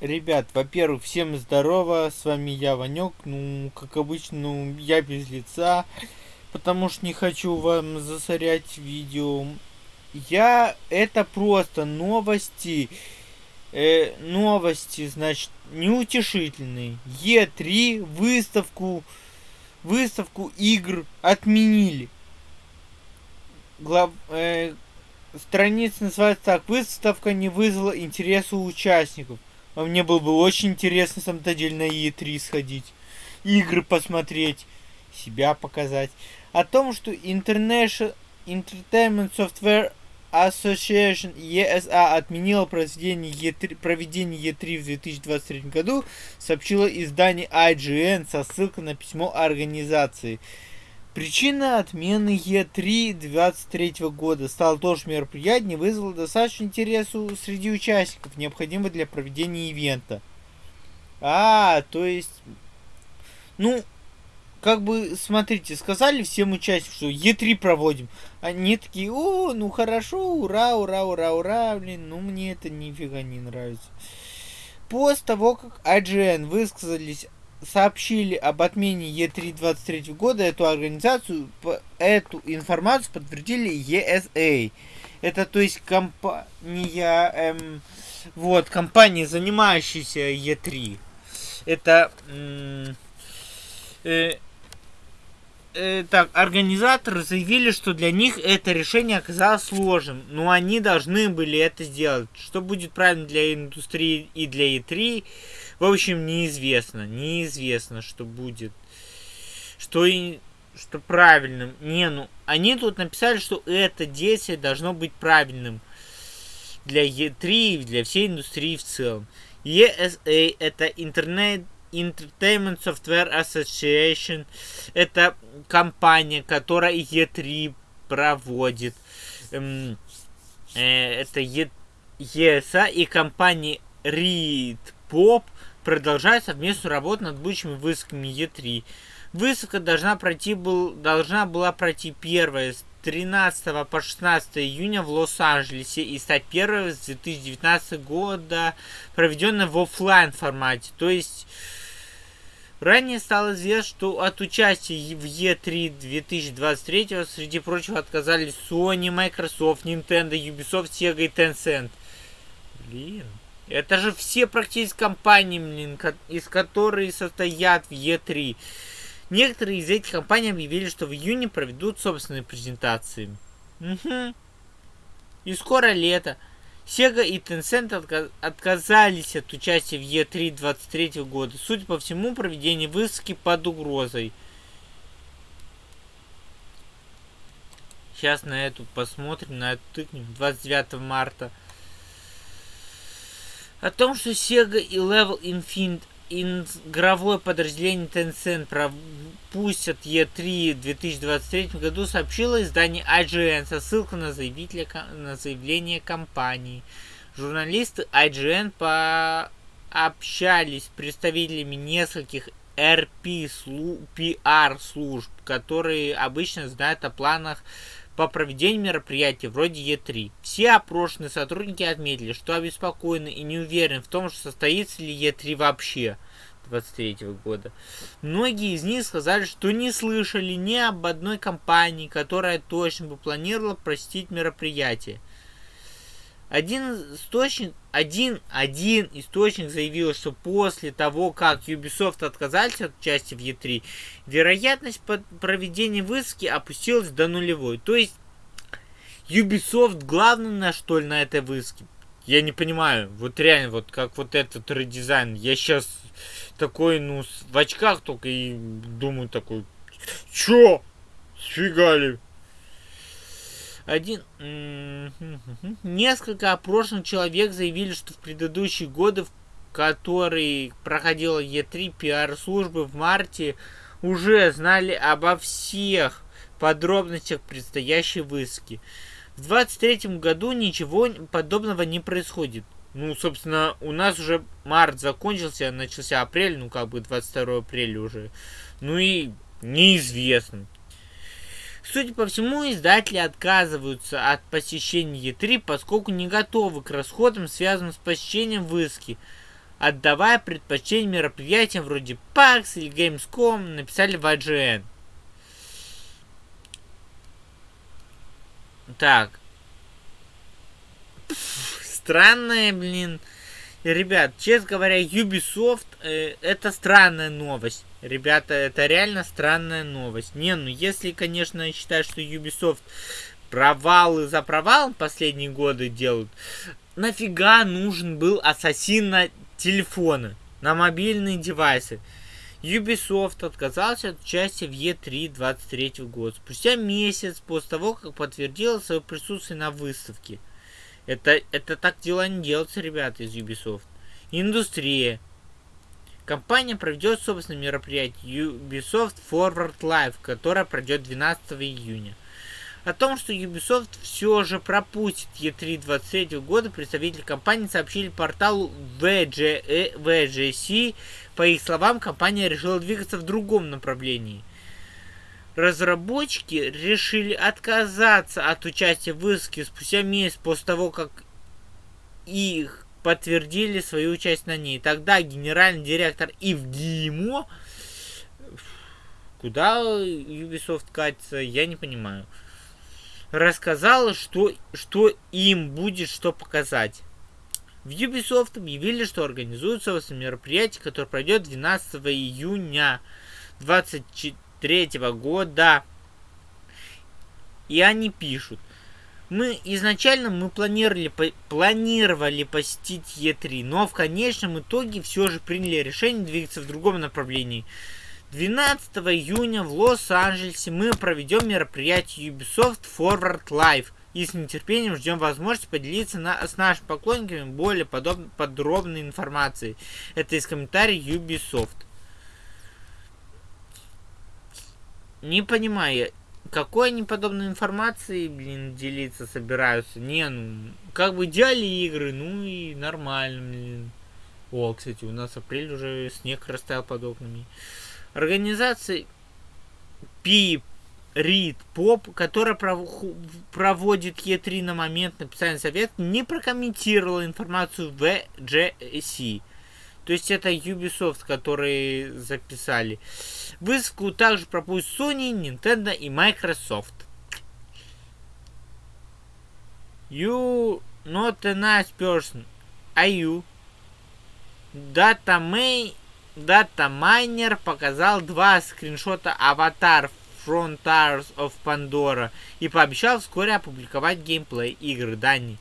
Ребят, во-первых, всем здорово, с вами я, Ванек. Ну, как обычно, ну, я без лица, потому что не хочу вам засорять видео. Я, это просто новости, э, новости, значит, неутешительные. Е3 выставку, выставку игр отменили. Глав, э, страница называется так, выставка не вызвала интереса у участников. А мне было бы очень интересно, самом-то деле, на E3 сходить. Игры посмотреть. Себя показать. О том, что International Entertainment Software Association ESA отменила проведение E3, проведение E3 в 2023 году, сообщило издание IGN со ссылкой на письмо организации. Причина отмены Е3 23 года стала тоже мероприятие, вызвало достаточно интересу среди участников, необходимого для проведения ивента. А, то есть, ну, как бы, смотрите, сказали всем участникам, что Е3 проводим. Они такие, о, ну хорошо, ура, ура, ура, ура, блин, ну мне это нифига не нравится. После того, как IGN высказались сообщили об отмене Е3 23 года, эту организацию, эту информацию подтвердили ESA. Это то есть компания, эм, вот, компания, занимающаяся Е3. Это, э, э, так, организаторы заявили, что для них это решение оказалось сложным, но они должны были это сделать. Что будет правильно для индустрии и для E3, в общем, неизвестно. Неизвестно, что будет. Что и что правильным. Не, ну, они тут написали, что это действие должно быть правильным для E3 и для всей индустрии в целом. ESA это Internet Entertainment Software Association. Это компания, которая E3 проводит. Эм, э, это ESA и компания Read Pop продолжает совместную работу над будущими выставками E3. Выставка должна, пройти был, должна была пройти первая с 13 по 16 июня в Лос-Анджелесе и стать первой с 2019 года, проведенной в офлайн формате. То есть Ранее стало известно, что от участия в E3 2023 среди прочего отказались Sony, Microsoft, Nintendo, Ubisoft, Sega и Tencent. Блин. Это же все практически компании, блин, из которых состоят в E3. Некоторые из этих компаний объявили, что в июне проведут собственные презентации. Угу. И скоро лето. Sega и Tencent отказались от участия в E3 23 года. Судя по всему, проведение выставки под угрозой. Сейчас на эту посмотрим, на эту тыкнем. 29 марта. О том, что Sega и Level Infinite игровое подразделение Tencent пропустят E3 в 2023 году, сообщило издание IGN со ссылкой на, заявителя, на заявление компании. Журналисты IGN пообщались с представителями нескольких RP PR служб, которые обычно знают о планах по проведению мероприятий вроде Е3. Все опрошенные сотрудники отметили, что обеспокоены и не уверены в том, что состоится ли Е3 вообще 23 года. Многие из них сказали, что не слышали ни об одной компании, которая точно бы планировала простить мероприятие. Один источник, один, один источник заявил, что после того, как Ubisoft отказались от участия в E3, вероятность проведения выставки опустилась до нулевой. То есть Ubisoft главное что ли на этой выставке? Я не понимаю, вот реально, вот как вот этот редизайн. Я сейчас такой, ну, в очках только и думаю такой, чё? Сфигали? Один... Несколько опрошенных человек заявили, что в предыдущие годы, в которые проходила Е3 пиар-службы в марте, уже знали обо всех подробностях предстоящей выставки. В 23 году ничего подобного не происходит. Ну, собственно, у нас уже март закончился, начался апрель, ну, как бы 22 апреля уже. Ну и неизвестно. Судя по всему, издатели отказываются от посещения E3, поскольку не готовы к расходам, связанным с посещением выставки. отдавая предпочтение мероприятиям вроде PAX или Gamescom, написали в IGN. Так. Странная, блин. Ребят, честно говоря, Ubisoft э, это странная новость. Ребята, это реально странная новость. Не, ну если, конечно, считать, что Ubisoft провалы за провалом последние годы делают, нафига нужен был ассасин на телефоны, на мобильные девайсы? Ubisoft отказался от участия в E3 23 год, спустя месяц после того, как подтвердила свое присутствие на выставке. Это, это так дела не делаются, ребята из Ubisoft. Индустрия. Компания проведет собственное мероприятие Ubisoft Forward Live, которое пройдет 12 июня. О том, что Ubisoft все же пропустит E3 23 года, представители компании сообщили порталу VG, VGC по их словам, компания решила двигаться в другом направлении. Разработчики решили отказаться от участия в выставке спустя месяц после того, как их подтвердили свою участие на ней. Тогда генеральный директор Ивгимо куда Ubisoft катится, я не понимаю. Рассказала, что, что им будет что показать. В Ubisoft объявили, что организуется мероприятие, которое пройдет 12 июня 2023 года. И они пишут. Мы изначально мы планировали, по, планировали посетить Е3, но в конечном итоге все же приняли решение двигаться в другом направлении. 12 июня в Лос-Анджелесе мы проведем мероприятие Ubisoft Forward Live – и с нетерпением ждем возможности поделиться на, с нашими поклонниками более подоб, подробной информацией. Это из комментариев Ubisoft. Не понимаю, какой они подобной информацией, блин, делиться собираются? Не, ну, как бы делали игры, ну и нормально, блин. О, кстати, у нас апрель уже снег растаял под окнами. Организации Пип Рид Поп, которая проводит Е3 на момент написания совета, не прокомментировала информацию в GSC. То есть это Ubisoft, которые записали. Выставку также пропустят Sony, Nintendo и Microsoft. You not a nice person. Are you? Data, May, Data Miner показал два скриншота аватар Frontiers of Pandora и пообещал вскоре опубликовать геймплей игры Дани.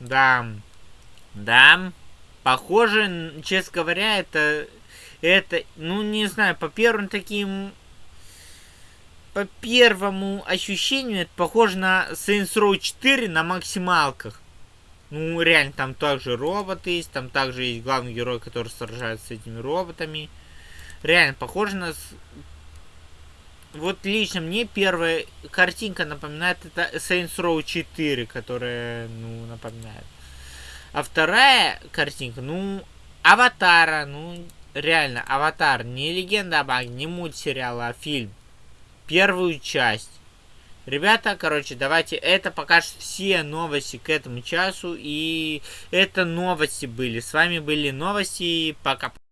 Да. Да. Похоже, честно говоря, это... Это, ну, не знаю, по первым таким... По первому ощущению, это похоже на Saints Row 4 на максималках. Ну, реально, там также роботы есть, там также есть главный герой, который сражается с этими роботами реально похоже на... Вот лично мне первая картинка напоминает это Saints Row 4, которая, ну, напоминает. А вторая картинка, ну, Аватара, ну, реально, Аватар, не Легенда об Аге, не мультсериал, а фильм. Первую часть. Ребята, короче, давайте, это пока все новости к этому часу, и это новости были. С вами были новости, пока.